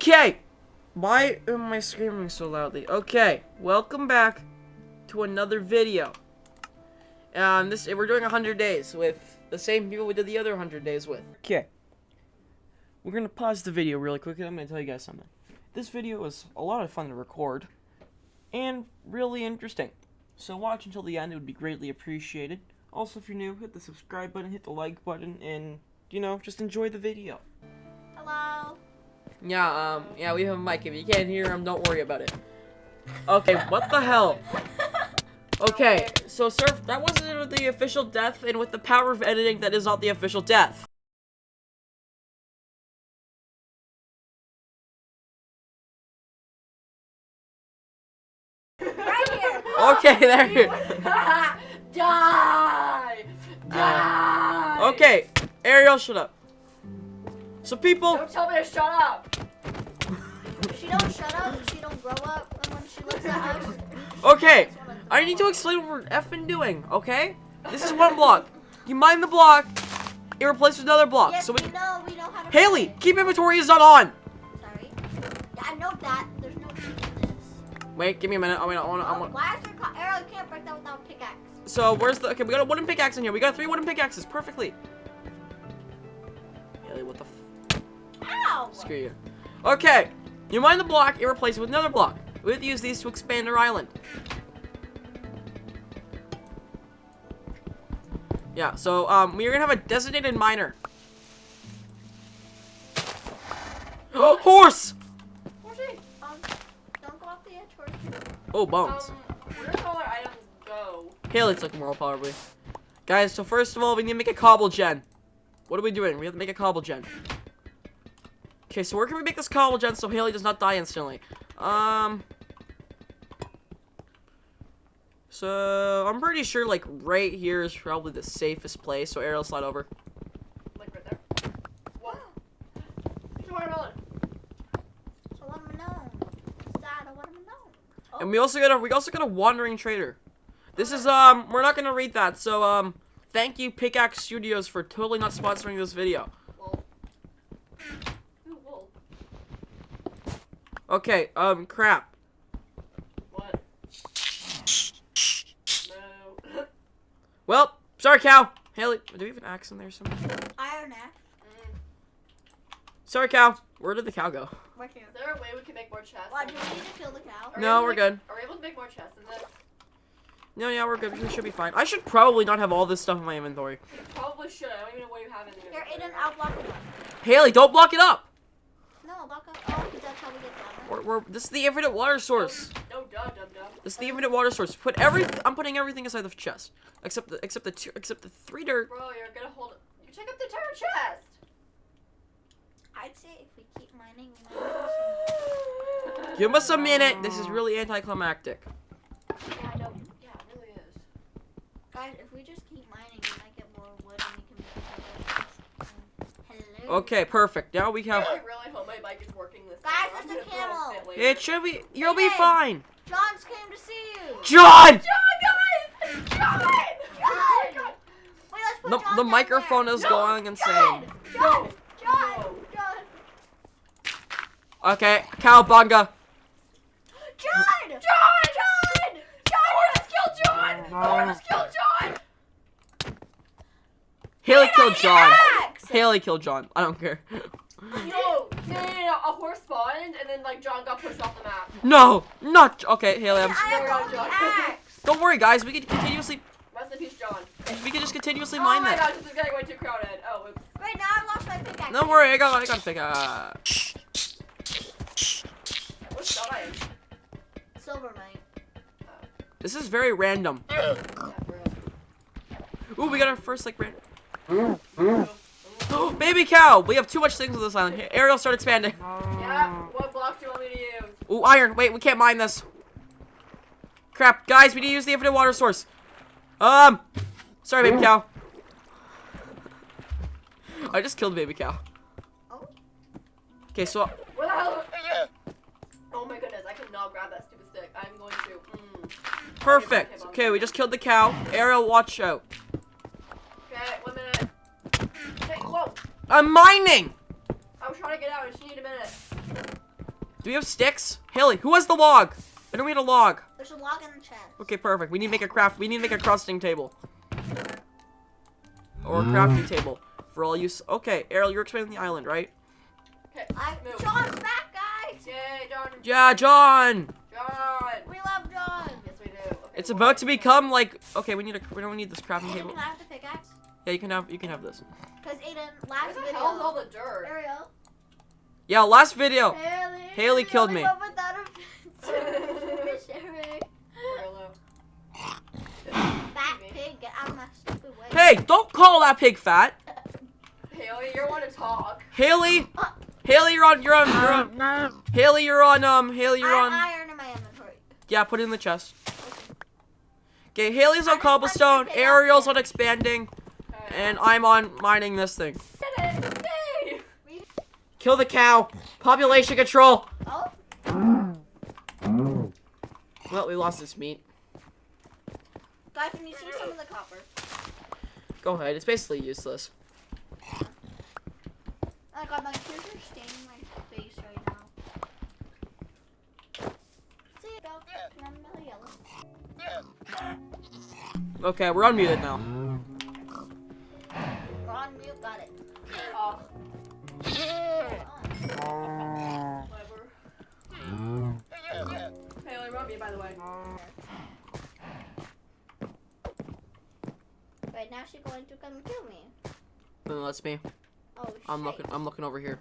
Okay. Why am I screaming so loudly? Okay, welcome back to another video. Um, this we're doing 100 days with the same people we did the other 100 days with. Okay. We're gonna pause the video really quick and I'm gonna tell you guys something. This video was a lot of fun to record and really interesting. So watch until the end, it would be greatly appreciated. Also, if you're new, hit the subscribe button, hit the like button, and, you know, just enjoy the video. Hello. Yeah, um, yeah, we have a mic. If you can't hear him, don't worry about it. Okay, what the hell? Okay, so Surf, that wasn't the official death, and with the power of editing, that is not the official death. Right. Okay, there you Die. Die. Okay, Ariel, shut up. So people, Don't tell me to shut up. She don't shut up. She don't grow up. And when she looks at us. okay, I need to explain what we're effing doing, okay? This is one block. You mine the block, it replaces another block. Yes, so we, we know. We know how to. Haley, play. keep inventory is not on. Sorry. Yeah, I know that. There's no cheat in this. Wait, give me a minute. I mean, I want, I Oh, want. why is there co- arrow? You can't break that without a pickaxe. So where's the? Okay, we got a wooden pickaxe in here. We got three wooden pickaxes, perfectly. Haley, what the? Ow. Screw you. Okay, you mine the block, it replaces it with another block. We have to use these to expand our island. Yeah, so um, we're gonna have a designated miner. Oh, horse! Horsey, um, don't go off the edge, Horsey. Oh, bones. Um, where do all our items go? Haley's looking more probably. Guys, so first of all, we need to make a cobble gen. What are we doing? We have to make a cobble gen. Okay, so where can we make this cobble gen so Haley does not die instantly? Um. So, I'm pretty sure, like, right here is probably the safest place. So, Ariel, slide over. Like right there. What? It's a watermelon. So let me know. Dad, I want. Oh, And we also got a, we also got a wandering trader. This is, um, we're not gonna read that. So, um, thank you, Pickaxe Studios, for totally not sponsoring this video. Wool. Ooh, wool. Okay, um, crap. What? No. Well, sorry, cow. Haley, do we have an axe in there somewhere? iron axe. Mm. Sorry, cow. Where did the cow go? Right here. Is there a way we can make more chests? What, do we need to kill the cow? Are No, able we're make- good. Are we able to make more chests in this? No, yeah, we're good. We should be fine. I should probably not have all this stuff in my inventory. We probably should. I don't even know what you have in there. Here, Aiden, I'll block it up. Haley, don't block it up. No, block up. Oh, because that's how we get the We're, we're, this is the infinite water source. Oh, no, duh, dum dum. This is the infinite water source. Put every. I'm putting everything inside the chest, except the except the two except the three dirt. Bro, you're gonna hold. You take up the entire chest. I'd say if we keep mining, we might have some. Give us a minute. This is really anticlimactic. Yeah, I know. Yeah, it really is. Guys, if we just Okay, perfect. Now we have. really, really hope my bike is working this Guys, time. I'm there's a camel. fit. It should be. You'll be Hey. fine. John's came to see you. John. John, guys! John! Oh my god! Wait, let's put The, John the down microphone there. is No, going insane. John! John! No. John! John! Okay, cowbunga. John! John! John! John, you just killed John! Oh, no, just killed John! Haley killed John. Axe! Haley killed John. I don't care. No, no, no, no, no, a horse spawned and then like John got pushed off the map. No, not okay, Haley. I'm. I have John, only John. axe. Don't worry, guys. We can continuously. Rest in peace, John. We can just continuously oh mine my gosh, this is getting way too crowded. Oh, oops. Wait, now I lost my pickaxe. Don't worry, I got. I got a pick. Uh, What's dying? Silver mine. this is very random. Yeah. Ooh, we got our first like random. Oh, Baby cow. We have too much things on this island. Here, Ariel, start expanding. Yeah, what blocks do you want me to use? Ooh, iron. Wait, we can't mine this. Crap, guys. We need to use the infinite water source. Um, sorry, baby cow. I just killed baby cow. Oh. Okay, so Where the hell? Oh my goodness, I cannot grab that stupid stick. I'm going to. Mm. perfect. Okay, we just killed the cow. Ariel, watch out. Okay, one minute. Okay, whoa! I'm mining. I was trying to get out. I just need a minute. Do we have sticks? Haley, who has the log? I don't need a log. There's a log in the chest. Okay, perfect. We need to make a craft. We need to make a crusting table. Or a crafting mm. table. For all use. Okay, Ariel, you're expanding the island, right? Okay, I, move. John's back, guys. Yay, John. Yeah, John! John. We love John. Yes, we do. Okay, It's about go. to become like. Okay, we need a. We don't need this crafting table. can I have the pickaxe? Yeah, you can have. You can have this. Because Aiden, Where last the video. hell is all the dirt? Ariel. Yeah, last video. Haley. Haley killed me. without a fence. Sharing. Fat pig, get out my stupid way. Hey, don't call that pig fat. Haley, you're want to talk? Haley. Haley, you're on. You're on. You're on. Haley, you're on. Um, Haley, you're on. have iron in my inventory. Yeah, put it in the chest. Okay, Haley's on cobblestone. wanted to pick it up. Ariel's on expanding, Okay. And I'm on mining this thing. Did it. Yay. Kill the cow. Population control. Oh, Well, we lost this meat. guys, can you see some of the copper? Go ahead. It's basically useless. Oh god, my tears are staining my face right now. See, about I'm really yellow. Okay, we're unmuted now. Now she's going to come kill me. Then that's me. Oh, shit. I'm looking. I'm looking over here.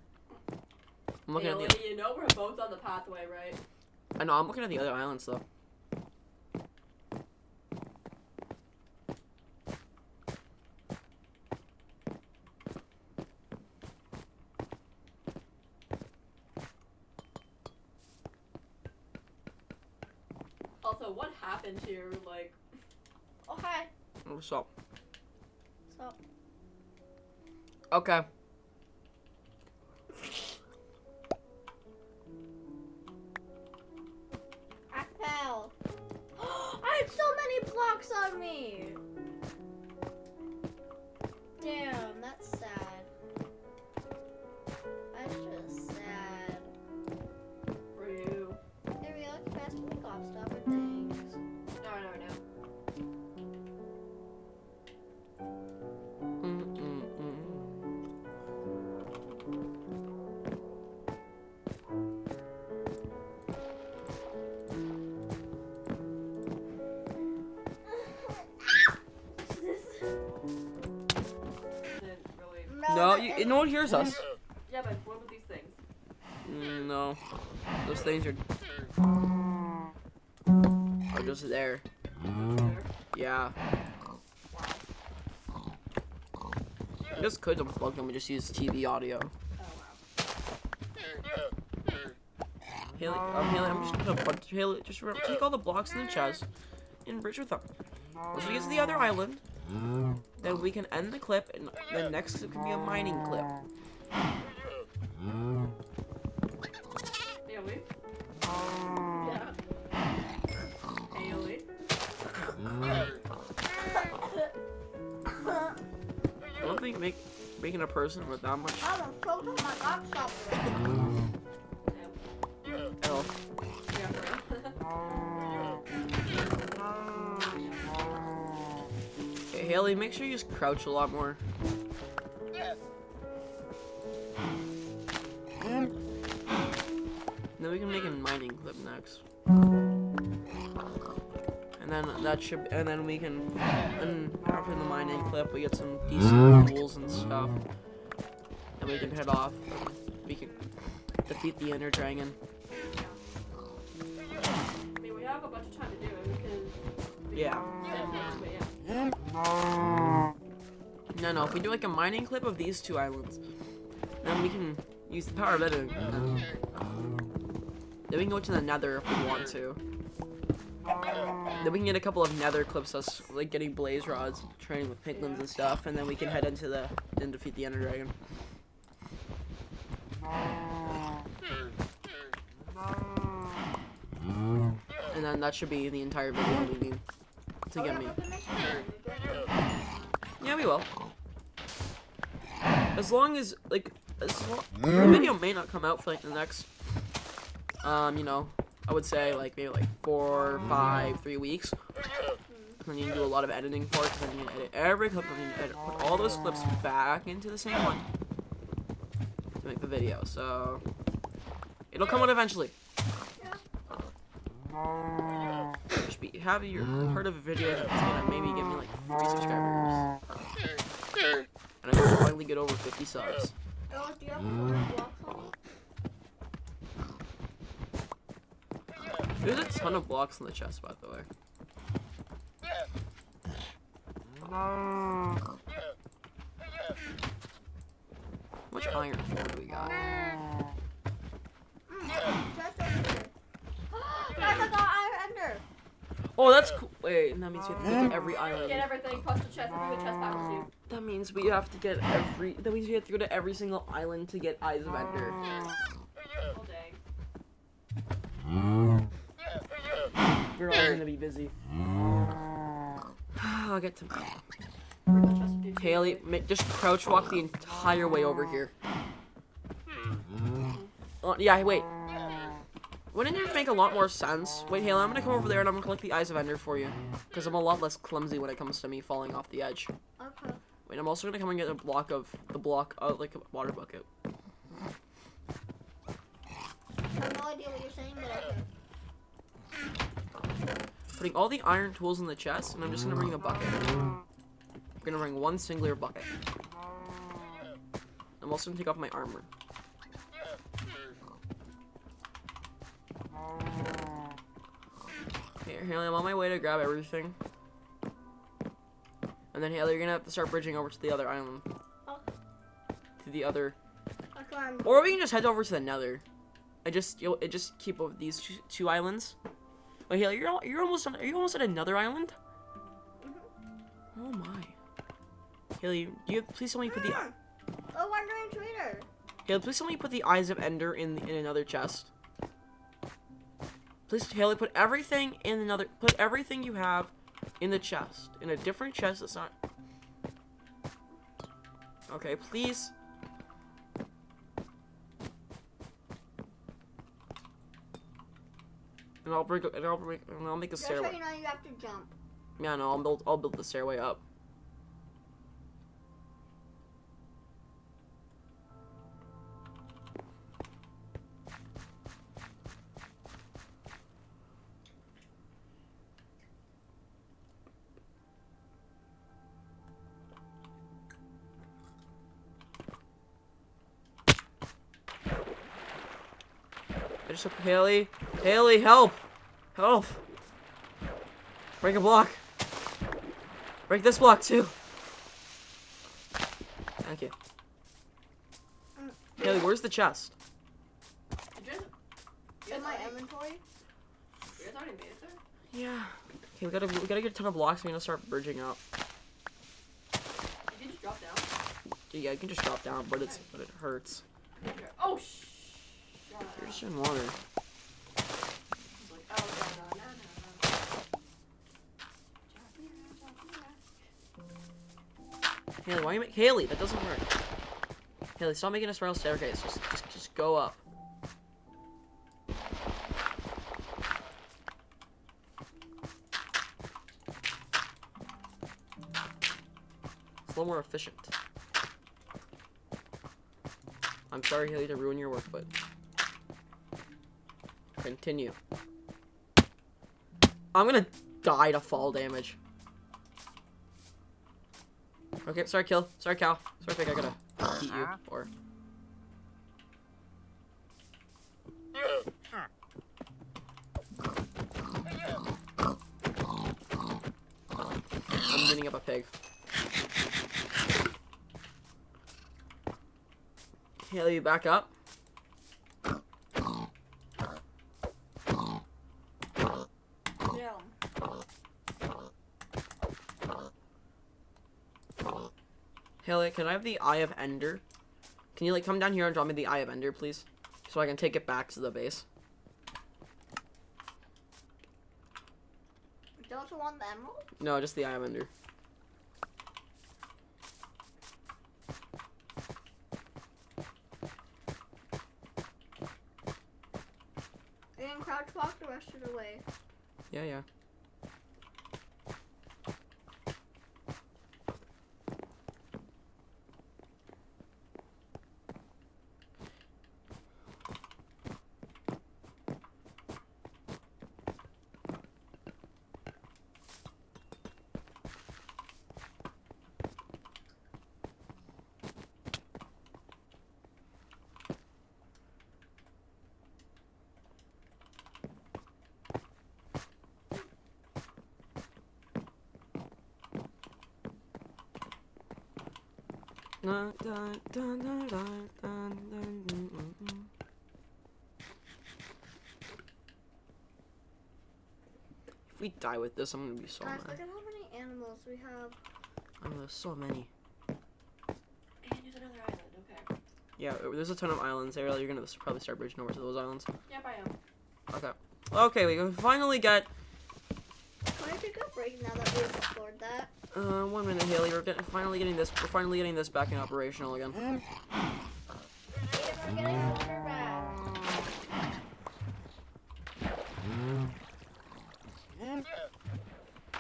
I'm looking Haley, at the. you know we're both on the pathway, right? I know. I'm looking at the other islands though. Also, what happened here? Like, Oh, hi. What's up? So, Okay. No, one hears us. Yeah, but what about these things? Mm, no, those things are are just there. Yeah. I just could unplug them and just use TV audio. Oh Haley, um, Haley, I'm just gonna put a bunch. Haley, just remember, take all the blocks in the chest and bridge with them. Once we get to the other island, then we can end the clip, and the next clip can be a mining clip. wow. Haley. Yeah. Haley. I don't think make making a person with that much Okay, make sure you just crouch a lot more. Then we can make a mining clip next. And then that should, and then we can, and after the mining clip, we get some decent tools and stuff. And we can head off. We can defeat the Ender Dragon. I mean, we have a bunch of time to do it because. Yeah. No, no, if we do like a mining clip of these two islands, then we can use the power of editing. Then we can go to the nether if we want to. Then we can get a couple of nether clips us like getting blaze rods, training with piglins and stuff, and then we can head into the then defeat the ender dragon. And then that should be the entire video we need to get me. Yeah, we will. As long as like as long, the video may not come out for like the next Um, you know, I would say like maybe like four, five, three weeks. Then you can do a lot of editing for it. And then you edit every clip, and then you edit, put all those clips back into the same one to make the video. So it'll come out eventually. Just be, have you heard of a video that's gonna maybe give me like three subscribers, and I can finally get over 50 subs. You you? There's a ton of blocks in the chest, by the way. How much iron do we got? Chest over here. Guys, I got iron ender. Oh, that's cool. Wait, that means we have to get to um, every island. Get everything plus the chest. Bring the chest back with you. That means we have to get every. That means we have to go to every single island to get Eyes of Ender. Oh dang. We're all gonna be busy. I'll get to Bring the chest with you. Haley. Just crouch walk the entire way over here. Oh, yeah, wait. Wouldn't it make a lot more sense? Wait, Haley, I'm gonna come over there and I'm gonna collect the Eyes of Ender for you. Because I'm a lot less clumsy when it comes to me falling off the edge. Okay. Wait, I'm also gonna come and get a block of the block, uh, like a water bucket. I have no idea what you're saying, but. Putting all the iron tools in the chest, and I'm just gonna bring a bucket. I'm gonna bring one singular bucket. I'm also gonna take off my armor. Haley, I'm on my way to grab everything. And then Haley, you're gonna have to start bridging over to the other island. Okay. To the other, or we can just head over to the Nether. I just, you'll, it just keep over these two, two islands. Wait, Haley, you're you're almost on, are you almost at another island? Mm-hmm. Oh my. Haley, do you please tell me you put the ah! Oh, wandering trader. Haley, please tell me you put the eyes of Ender in in another chest. Please, Haley, put everything in another. Put everything you have in the chest, in a different chest. That's not. Okay, please. And I'll bring. And I'll bring. And I'll make a Just so stairway. you know, you have to jump. Yeah, no, I'll build. I'll build the stairway up. I just Haley, Haley, help, help. Break a block. Break this block too. Thank you. Haley, where's the chest? Did you guys, you guys, In my inventory. you already made it there? Yeah. Okay, we gotta we gotta get a ton of blocks. We're gonna start bridging up. You can just drop down. Yeah, you can just drop down, but it's but it hurts. Oh sh. Just in water. Haley, why you make Haley? That doesn't work. Haley, stop making a spiral staircase. Just just just go up. It's a little more efficient. I'm sorry, Haley, to ruin your work, but continue. I'm gonna die to fall damage. Okay, sorry, kill. Sorry, cow. Sorry, pig. I gotta eat you. Uh-huh. Or I'm beating up a pig. Haley, you back up. Yeah. Haley, can I have the Eye of Ender? Can you like come down here and draw me the Eye of Ender, please? So I can take it back to the base. Don't you want the emerald? No, just the Eye of Ender. And crouch walk the rest of the way. Yeah, yeah. If we die with this, I'm gonna be so Guys, mad. look at how many animals we have. I there's so many. And there's another island, okay. Yeah, uh, there's a ton of islands. Ariel, you're gonna probably start bridging over to those islands. Yep, I am. Okay. Okay, we finally got Uh, one minute, Haley. We're getting, finally getting this. We're finally getting this back in operational again. Aiden, we're getting the water back.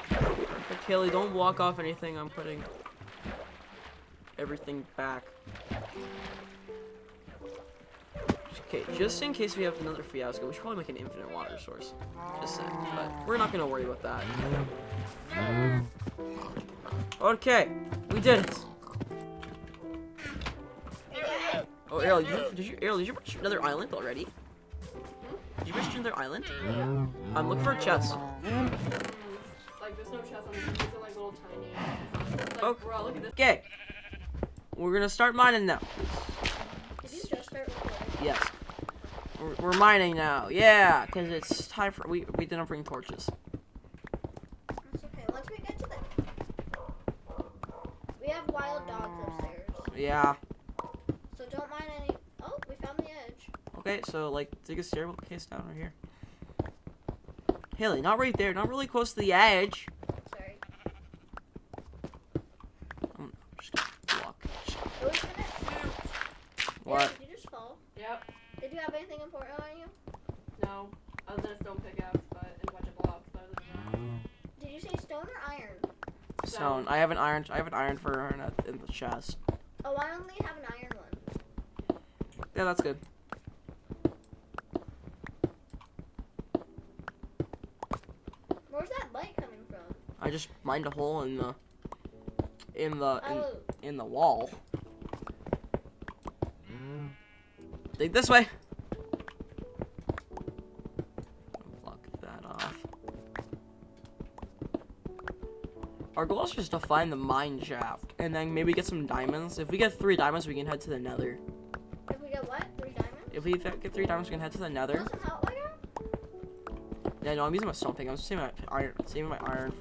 Perfect, Haley. Don't walk off anything. I'm putting everything back. Okay, just in case we have another fiasco, we should probably make an infinite water source. Just saying, but we're not gonna worry about that. Okay, we did it. Oh, Ariel, you, did you, Ariel, did you reach another island already? Did you reach another island? Um, I'm looking for a chest. Like, there's no chest on these. These are like little tiny. Like, Okay. bro, look at this. Okay, we're gonna start mining now. Did you just start recording? Yes. We're, we're mining now. Yeah, because it's time for we we didn't bring torches. That's okay. Once we get to the. We have wild dogs upstairs. Yeah. So don't mind any. Oh, we found the edge. Okay, so like dig a staircase down right here. Haley, not right there, not really close to the edge. Sorry. I'm just gonna block. Just- we finished. What? Did you just fall? Yep. Did you have anything important on you? No. Other than a stone pickaxe, but and a bunch of blocks. But other than that. Did you say stone or iron? Stone. I have an iron. I have an iron for her in, a, in the chest. Oh, I only have an iron one. Yeah, that's good. Where's that light coming from? I just mined a hole in the in the in, Oh, in the wall. Dig this way. Block that off. Our goal is just to find the mine shaft and then maybe get some diamonds. If we get three diamonds, we can head to the nether. if we get what? Three diamonds? If we get three diamonds, we can head to the nether. Want some help, Lego? Yeah, no, I'm using my stone pick. I'm saving my iron, saving my iron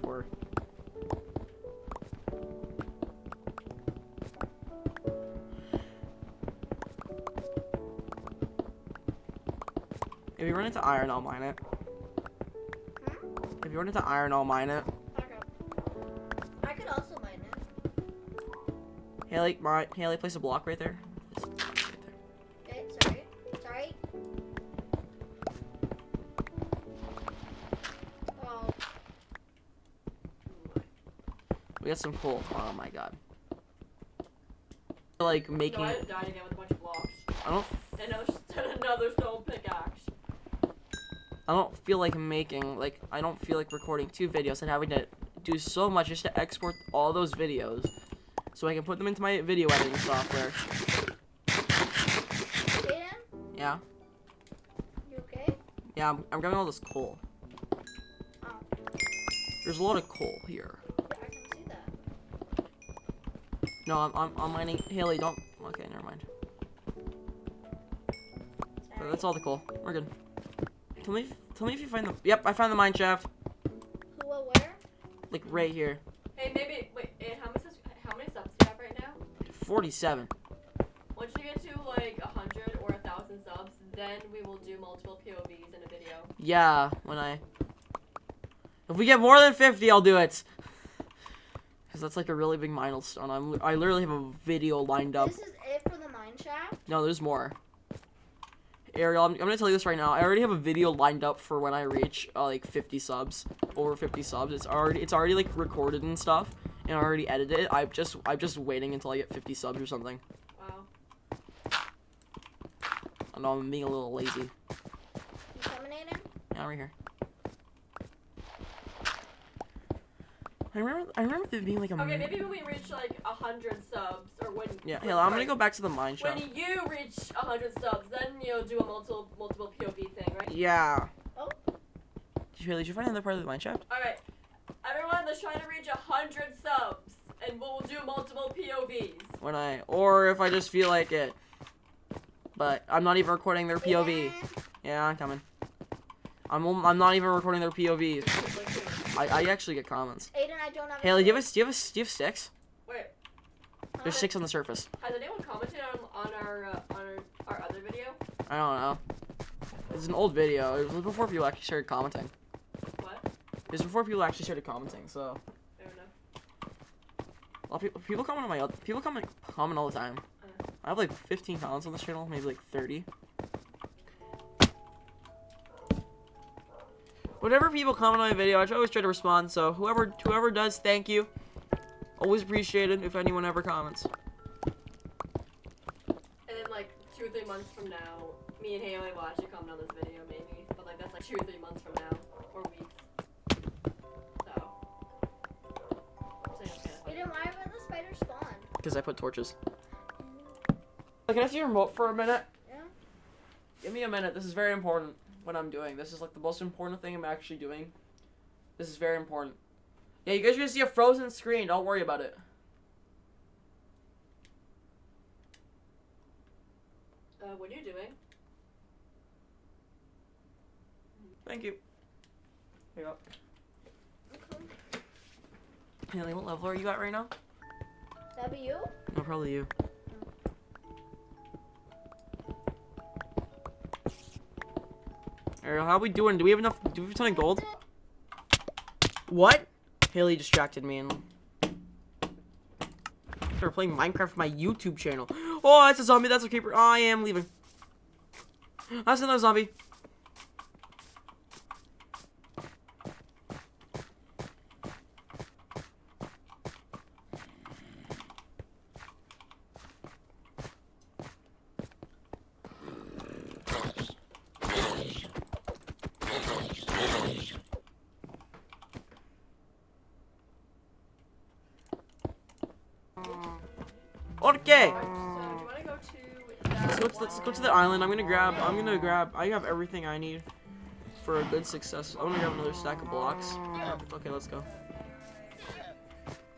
into iron, I'll mine it. Hmm? If you run into iron, I'll mine it. Okay. I could also mine it. Haley, mine. Haley, place a block right there. Right there. Okay, sorry. Sorry. Oh, We got some coal. Oh my god. Like making. No, I died again with a bunch of blocks. I don't. And another, another stone pickaxe. I don't feel like making like I don't feel like recording two videos and having to do so much just to export all those videos so I can put them into my video editing software. Jaden, Yeah, you okay? yeah, I'm, I'm grabbing all this coal. Oh, There's a lot of coal here. I can see that. No, I'm, I'm, I'm mining. Haley, don't. Okay, never mind. Sorry. that's all the coal. We're good. Tell me, tell me if you find the. Yep, I found the mine shaft. Who, uh, where? Like right here. Hey, maybe wait. How many subs- how many subs do you have right now? 47. Once you get to like a hundred or a thousand subs, then we will do multiple POVs in a video. Yeah, when I. If we get more than 50, I'll do it. Because that's like a really big milestone. I'm, I literally have a video lined up. This is it for the mine shaft? No, there's more. Ariel, I'm, I'm gonna tell you this right now. I already have a video lined up for when I reach uh, like 50 subs, over 50 subs. It's already it's already like recorded and stuff, and I already edited it. I'm just I'm just waiting until I get 50 subs or something. Wow. I know I'm being a little lazy. You coming, Aiden? Yeah, right here. I remember I remember there being like a Okay, maybe when we reach like a hundred subs, or when yeah. when- I'm gonna go back to the mine shop. When you reach a hundred subs, then you'll do a multiple multiple POV thing, right? Yeah. Oh. Did you, did you find another part of the mine shaft? All right, everyone, let's try to reach a hundred subs, and we'll do multiple POVs. When I or if I just feel like it. But I'm not even recording their POV. Yeah. Yeah, I'm coming. I'm I'm not even recording their POVs. I, I actually get comments. Aiden, I don't have. Haley, do you have a a, do you have a, do you have sticks? Wait, There's six on the surface. has anyone commented on on our uh, on our, our other video? I don't know. It's an old video. It was before people actually started commenting. What? It was before people actually started commenting. So I don't know. a lot of people people comment on my oth- people comment comment all the time. I have like 15 comments on this channel, maybe like 30. Whenever people comment on my video, I always try to respond. So whoever whoever does, thank you. Always appreciate it if anyone ever comments. And then like two or three months from now, me and Haley will actually comment on this video, maybe. But like that's like two or three months from now, or weeks. So. so yeah, it's kinda why would the spider spawn? Because I put torches. Can I see your remote for a minute? Yeah. Give me a minute. This is very important. What I'm doing. This is like the most important thing I'm actually doing. This is very important. Yeah, you guys are gonna see a frozen screen. Don't worry about it. Uh, what are you doing? Thank you. Here you go. Okay. Haley, what level are you at right now? That be you? No, probably you. Ariel, how we doing? Do we have enough? Do we have a ton of gold? What? Haley distracted me and. We're playing Minecraft for my YouTube channel. Oh, that's a zombie. That's a creeper. Oh, I am leaving. That's another zombie. Okay. Alright, so do you wanna go to that Let's go, to, let's go to the island. I'm gonna grab. I'm gonna grab. I have everything I need for a good success. I'm gonna grab another stack of blocks. Okay, let's go.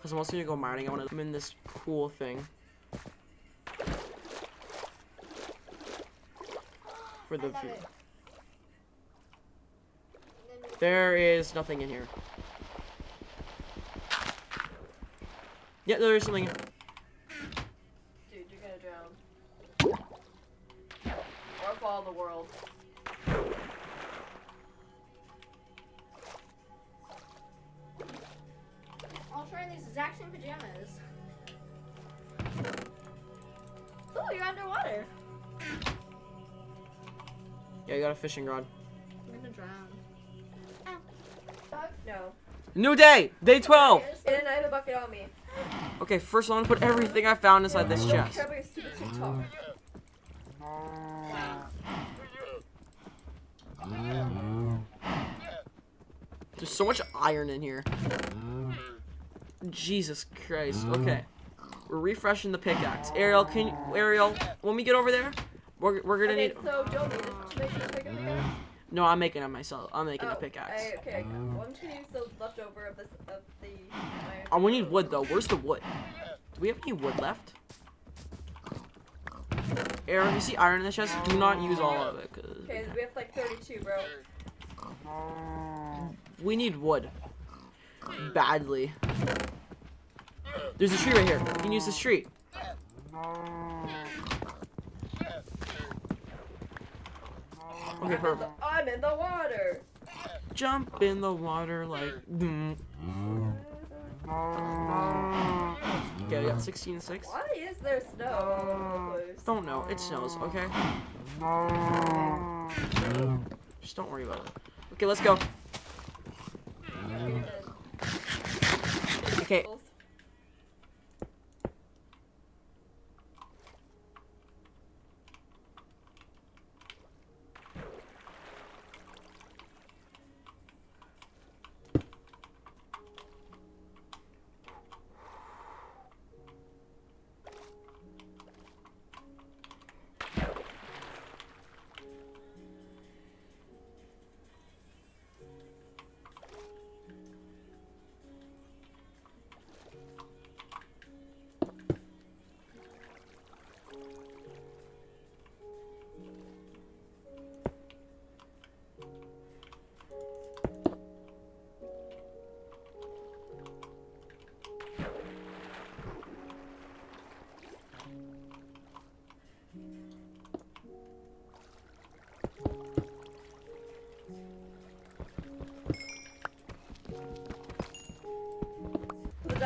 Cause I'm also gonna go mining. I wanna. I'm in this cool thing. For the view. There is nothing in here. Yeah, there is something. These exact same pajamas. Oh, you're underwater. Yeah, you got a fishing rod. I'm gonna drown. No. New day, day 12. And I have a bucket on me. Okay, first I'm gonna put everything I found inside this chest. care about your stupid TikTok. There's so much iron in here. Jesus Christ. Mm. Okay. We're refreshing the pickaxe. Ariel, can you, Ariel, when we get over there, we're, we're gonna Okay, need. so Joe needed make this bigger again. No, I'm making it myself. I'm making Oh, the pickaxe. I, okay, why don't you use the leftover of this of the iron? Oh, we need wood though. Where's the wood? Do we have any wood left? Aaron, you see iron in the chest? Do not use all of it, cause Okay, we have like 32, bro. we need wood badly. There's a tree right here. You can use this tree. Okay, perfect. I'm in the water. Jump in the water like. mm. Okay, we got 16 and 6. Why is there snow all over the place? Don't know. It snows, okay? Just don't worry about it. Okay, let's go. Okay.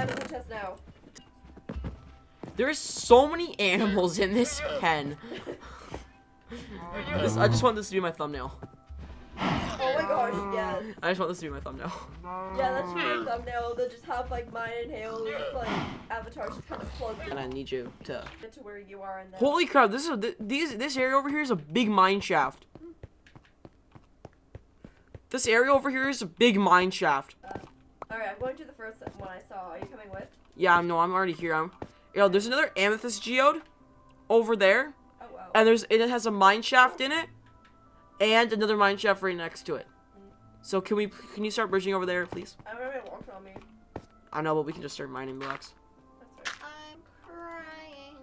Put the diamonds in the chest now. There's so many animals in this pen. This, I just want this to be my thumbnail. Oh my gosh, yes. I just want this to be my thumbnail. Yeah, that should be a thumbnail. They'll just have like mine and Haley's like avatars just kind of plugged And I need you to. into where you are in there. Holy crap! This is a, th- these this area over here is a big mine shaft. Hmm. This area over here is a big mine shaft. Uh, Alright, I'm going to the first one I saw. Are you coming with? Yeah, no, I'm already here. I'm. Yo, there's another amethyst geode over there, Oh wow. and there's it has a mine shaft in it, and another mine shaft right next to it. So can we? Can you start bridging over there, please? I don't know if on me. I know, but we can just start mining blocks. Right. I'm crying.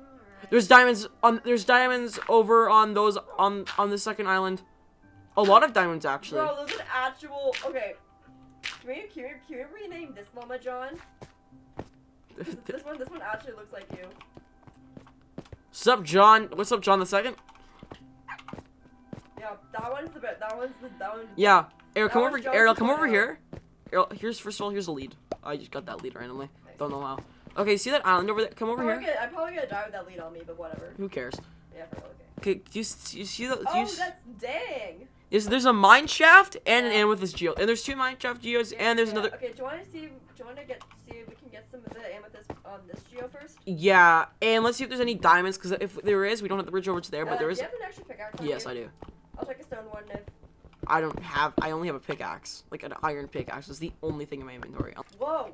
There's diamonds on. There's diamonds over on those on on the second island. A lot of diamonds actually. Bro, there's an actual. Okay. Can we, can, we, can we rename this Mama John? This one, this one actually looks like you. What's up, John? What's up, John the second? Yeah, that one's the best. That one's the that one. Yeah. Ariel, come over. John's Ariel, come over here. Ariel, here's first of all, here's a lead. I just got that lead randomly. Don't know how. Okay, see that island over there? Come over I'm here. gonna- I'm probably gonna die with that lead on me, but whatever. Who cares? Yeah, for real, okay. Okay, do you, do you see the? Do Oh, you that's dang. Is there's a mine shaft and an Yeah. amethyst geode, and there's two mine shaft geodes, and there's Yeah, another. Okay, do you want to see? Do you want to get see if we can get some of the amethyst on this geo first? Yeah, and let's see if there's any diamonds, because if there is, we don't have the bridge over to there, but Uh, there do you have an extra pickaxe? Yes, you? I do. I'll take a stone one if. I don't have. I only have a pickaxe, like an iron pickaxe. Is the only thing in my inventory. Whoa,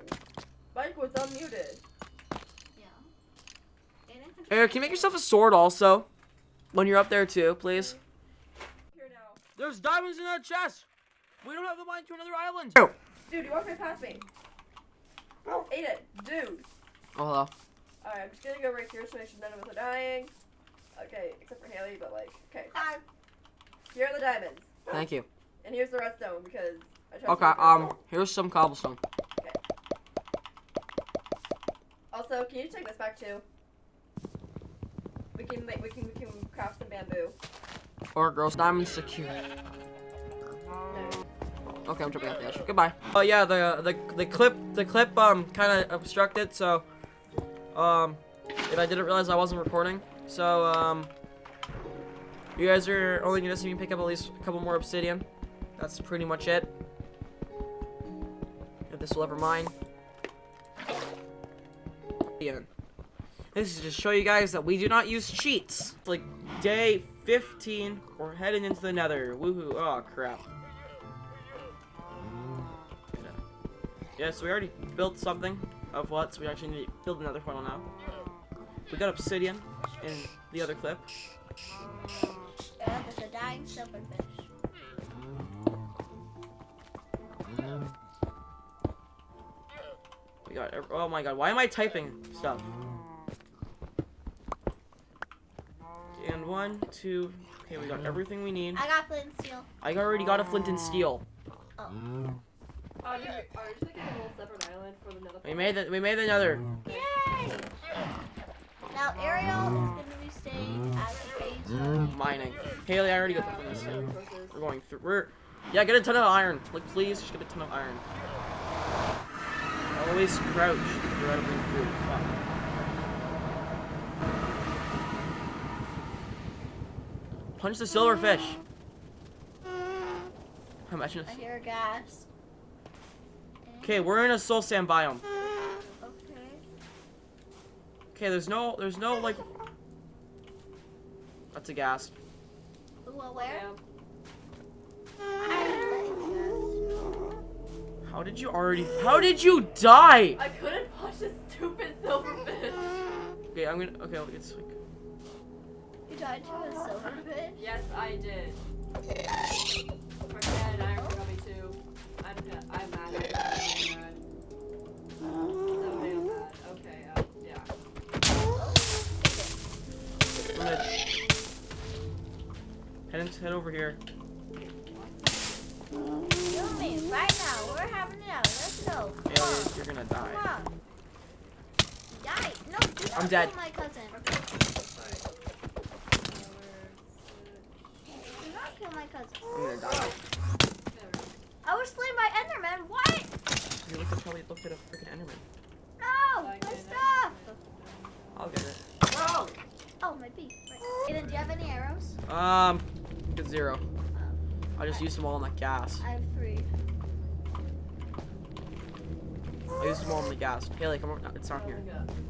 Mike was unmuted. Yeah. And I think- Eric, can you make yourself a sword also? When you're up there too, please. Here now. There's diamonds in that chest. We don't have the mine to another island. Dude, you walked right past me. Oh, ate it, dude. Oh, hello. Alright, I'm just gonna go right here so make sure none of us are dying. Okay, except for Haley, but like, okay. Hi. Here are the diamonds. Thank you. And here's the redstone because I tried Okay, to- um, here's some cobblestone. Okay. Also, can you take this back too? We can make we can we can craft some bamboo. Or gross diamond secure. Okay, I'm jumping out the edge. Goodbye. Oh yeah, the the the clip the clip um kind of obstructed, so um, and I didn't realize I wasn't recording. So um, you guys are only gonna see me pick up at least a couple more obsidian. That's pretty much it. If this will ever mine. This is to show you guys that we do not use cheats. Like day 15, we're heading into the nether. Woohoo, oh crap. Yeah, so we already built something of what, so we actually need to build another funnel now. We got obsidian in the other clip. Yeah, there's a dying silverfish. We got, oh my god, why am I typing stuff? And one, two, okay, we got everything we need. I got flint and steel. I already got a flint and steel. Oh, you are you just making a little separate island for the nether? We made the, we made the nether. Yay! Now Ariel is gonna be staying at the base. with me. Mining. Haley, I already got the flint and steel. We're going through, we're, yeah, get a ton of iron. Like, please, just get a ton of iron. Always crouch if you're out of food. Fuck. Punch the silverfish. Imagine. I hear gas. Okay, we're in a soul sand biome. Okay. Okay, there's no, there's no like. That's a gas. Well, where? How did you already? How did you die? I couldn't punch this stupid silverfish. Okay, I'm gonna. Okay, it's like. You died to a silverfish? Yes, I did. Forget I got me too. I'm I'm mad. I'm mad. So damn. Okay, uh, yeah. Head, head over here. Kill me right now. We're having it out. Let's go. Come on. You're gonna die. Come on. Die. No, do not I'm dead. kill my cousin. Do not kill my cousin. I'm gonna die. I was slain by Enderman. What? You looked at probably looked at a freaking Enderman. No, my stuff. I'll get it. Wrong. Oh, my beef. Right. Aiden, do you have any arrows? Um, get zero. I just used them all on that ghast. I have three. I used them all on the ghast. Haley, come on. no, It's not Oh here.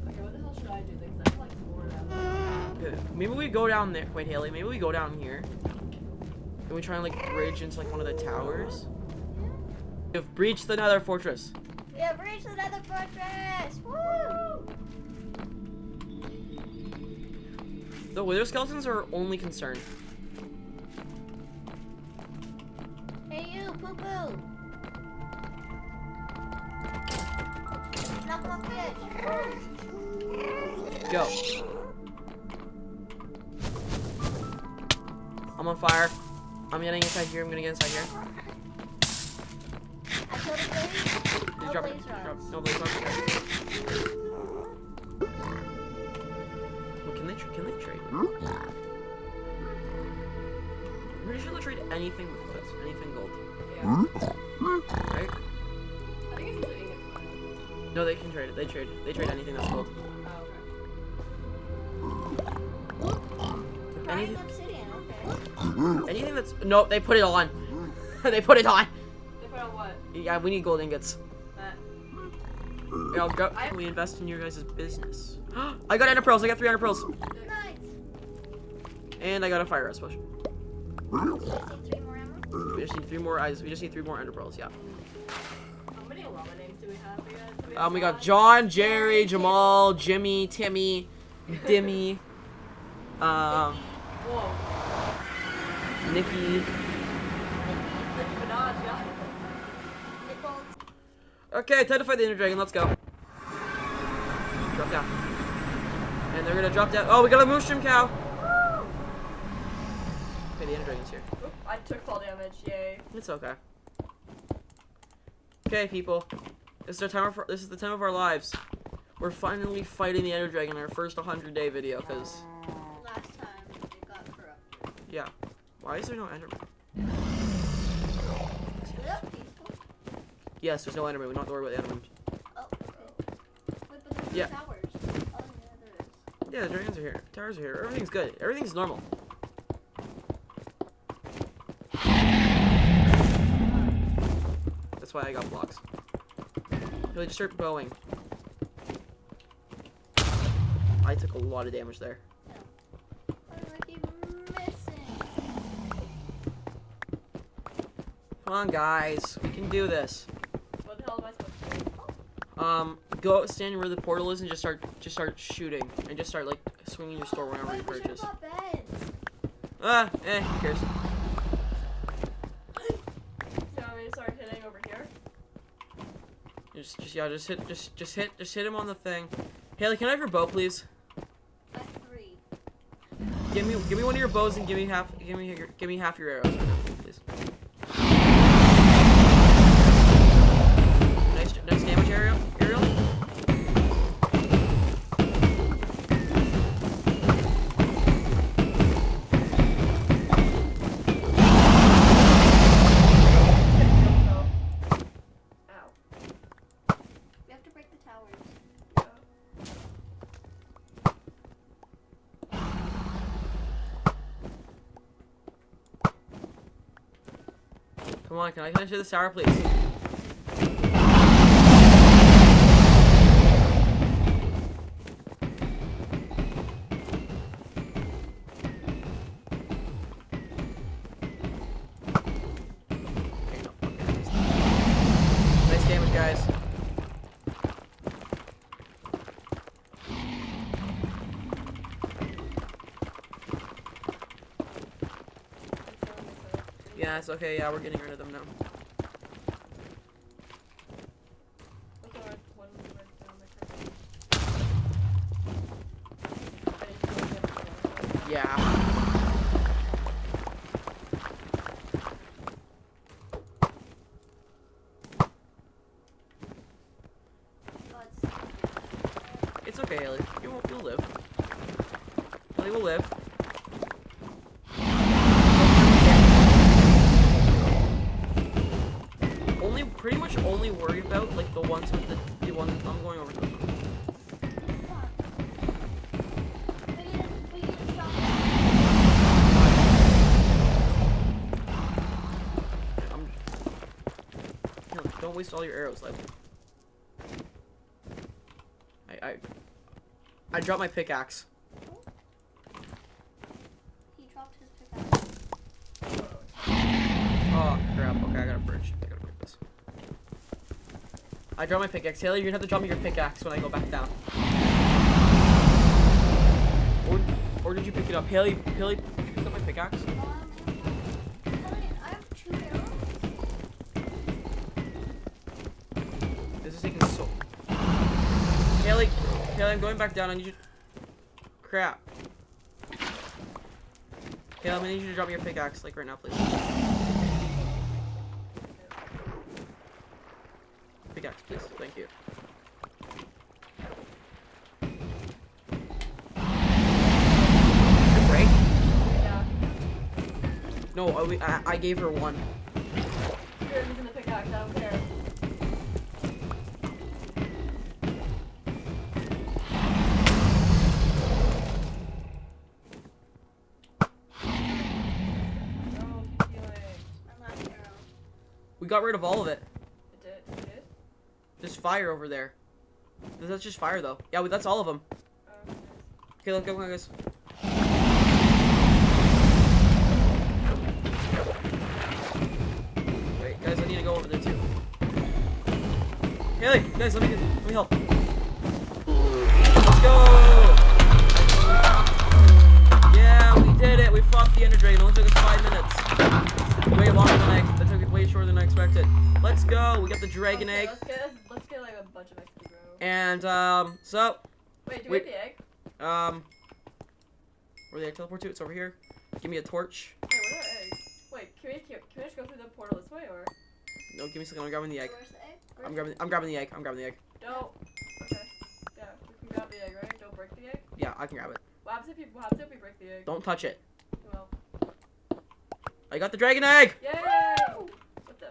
Okay, what the hell should I do? Because I'm like bored out. Okay, Maybe we go down there. Wait, Haley. Maybe we go down here. And we try and like bridge into like one of the towers. We've breached the Nether Fortress. We have reached another fortress. Woo! The wither skeletons are our only concern. Here. I'm gonna get inside here. I killed. Did you No drop blaze it? Drop, rods. no blaze rods. Well, can they tra- can they trade? Hmm? I'm pretty sure they'll trade anything with this, anything gold, Yeah. Hmm? right? I think it's usually English. No, they can trade it. They trade. They trade anything that's gold. Oh, okay. Anything, obsidian, okay. Anything that's nope, they put it on. they put it on. They put on what? Yeah, we need gold ingots. That. Yeah, I'll go. I- We invest in your guys' business. I got ender pearls. I got three ender pearls, Nice. and I got a fire rest potion. You see three more ammo? We just need three more eyes. We just need three more ender pearls. Yeah. How many llama names do we have, you guys? We Um, we have got John, Jerry, Jamal, Jimmy, Timmy, Dimmy, um, Whoa. Nikki. Nicki Minaj, yeah. Nipples. Okay, time to fight the Ender Dragon. Let's go. Drop down. And they're gonna drop down. Oh, we got a Mooshroom cow. Okay, the Ender Dragon's here. Oop, I took fall damage, yay. It's okay. Okay, people. This is our time. Of, this is the time of our lives. We're finally fighting the Ender Dragon in our first 100 day video. Cause Last time it got corrupted. yeah, why is there no Enderman? Yes, there's no Enderman. We don't have to worry about the Enderman. Oh, okay. Wait, but there's Yeah. towers. Oh, yeah, there is. Yeah, the dragons are here. Towers are here. Everything's good. Everything's normal. That's why I got blocks. Really, just start going. I took a lot of damage there. Why do I keep missing? Come on, guys. We can do this. What the hell am I supposed to do? Um, go stand where the portal is and just start, just start shooting and just start like swinging your store whenever you Wait, we should purchase. have bought beds. Ah, eh, who cares? So you want me to start hitting over here? Just, just yeah, just hit, just, just hit, just hit him on the thing. Haley, can I have your bow, please? Three. Give me, give me one of your bows and give me half, give me, give me half your arrows, Come on, can I finish this tower, please? Yeah, it's okay. Yeah, we're getting rid of them all your arrows, like. I, I, I dropped my pickaxe. He dropped his pickaxe. Oh, crap. Okay, I got a bridge. I gotta break this. I dropped my pickaxe. Haley, you're gonna have to drop me your pickaxe when I go back down. Or, or did you pick it up? Haley, Haley, did you pick up my pickaxe? Haley, Haley, I'm going back down. I need you... Crap. Haley, I'm gonna need you to drop me your pickaxe, like, right now, please. Pickaxe, please. Thank you. Break? Yeah. No, I, I, I gave her one. You're using the pickaxe, I don't care. We got rid of all of it. It did, it did? There's fire over there. That's just fire, though. Yeah, we- that's all of them. Nice. Okay, look, look, guys. Wait, guys, I need to go over there too. Haley, guys, let me let me help. Let's go! Yeah, we did it. We fought the Ender Dragon. It only took us five minutes. Way longer than I. expected. Let's go. We got the dragon Okay, egg, Let's get, let's get like a bunch of XP, bro. and um, so Wait, do wait. we have the egg? um, where did I teleport to? It's over here. Give me a torch. Wait, where's our egg? Wait, can we, can, can we just go through the portal this way, or? No, give me a second. I'm grabbing the egg. Where's the egg? I'm grabbing. I'm grabbing the egg. I'm grabbing the egg. Don't. Okay. Yeah, we can grab the egg, right? Don't break the egg. Yeah, I can grab it. What happens if you, what happens if we break the egg? Don't touch it. Well. I got the dragon egg. Yay!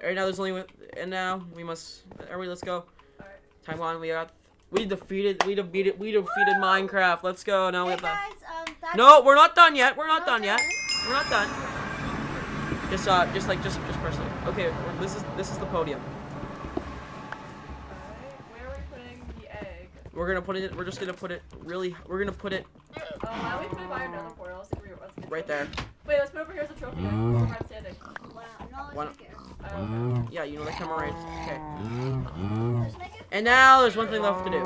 What the? All right, now there's only one, and now we must. Everybody, let's go. Alright. Time on. We got. We defeated. We defeated. We defeated Minecraft. Let's go. Now we have guys, um, No, we're not done yet. We're not done yet. We're not done. Just uh, just like just just press it. Okay, this is this is the podium. Where are we putting the egg? We're gonna put it. We're just gonna put it really. We're gonna put it Oh, why don't we put it by another portal? Let's see if we- let's get right there. Wait, let's put it over here as a trophy. Like, where I'm standing. Wow, no, Why let's make it. Okay. Yeah, you know the camera right. Okay. Let's make it. And now there's one thing left to do.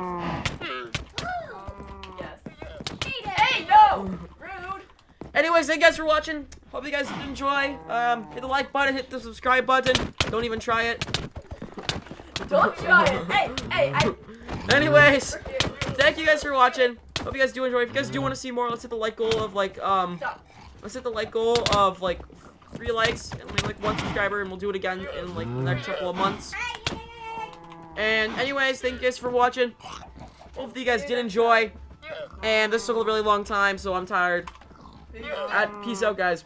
Yes. Hey, no! Rude! Anyways, thank you guys for watching. Hope you guys did enjoy. Um, hit the like button, hit the subscribe button. Don't even try it. Don't try it! Hey, hey, I. Anyways, thank you guys for watching. Hope you guys do enjoy. If you guys do want to see more, let's hit the like goal of like um, Stop. let's hit the like goal of like three likes and like, one subscriber, and we'll do it again in like the next couple of months. And anyways, thank you guys for watching. Hope that you guys did enjoy. And this took a really long time, so I'm tired. Peace out, guys.